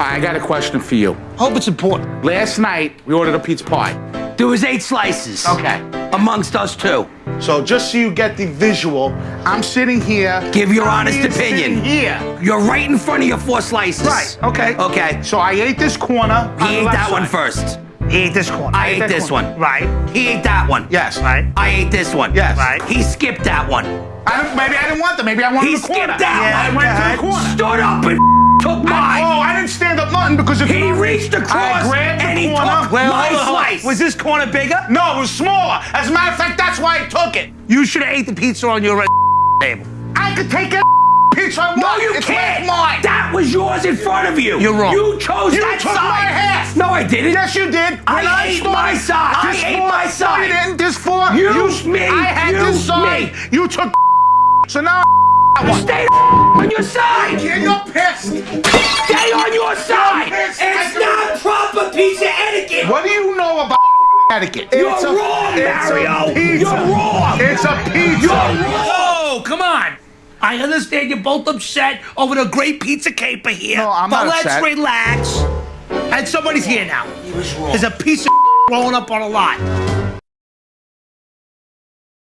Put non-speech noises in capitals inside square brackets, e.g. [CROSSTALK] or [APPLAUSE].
I got a question for you. Hope it's important. Last night, we ordered a pizza pie. There was eight slices. Okay. Amongst us two. So just so you get the visual, I'm sitting here. Give your Tommy honest opinion. sitting Here. You're right in front of your four slices. Right. Okay. Okay. So I ate this corner. He on the ate left that one side. first. He ate this corner. I ate that this corner. one. Right. He ate that one. Yes. Right. I ate this one. Yes. Right. He skipped that one. I don't, maybe I didn't want them. Maybe I wanted He the corner. He skipped that yeah, one. I went Go to the corner. Stood up and [LAUGHS] took I, mine. oh, I didn't because if He you- reached across I grabbed the and he corner. took Well, my hold on, hold on. slice. Was this corner bigger? No, it was smaller. As a matter of fact, that's why I took it. You should have ate the pizza on your [LAUGHS] table. I could take a [LAUGHS] pizza I want. No, you it's can't. Mine. That was yours in front of you. You're wrong. You chose You that took side. my half. No, I didn't. Yes, you did. When I ate started- my side. I ate my side. you didn't. This four. You, me, I had you, this side. me. You took. [LAUGHS] So now. You stay on your side. You're pissed. Stay on your side. It's not proper pizza etiquette. What do you know about etiquette? You're It's wrong, it's a Mario. pizza. You're wrong. It's a pizza. You're wrong. Oh, come on. I understand you're both upset over the great pizza caper here. No, I'm but not let's upset. relax. And somebody's here now. He was wrong. There's a piece of [LAUGHS] rolling up on a lot.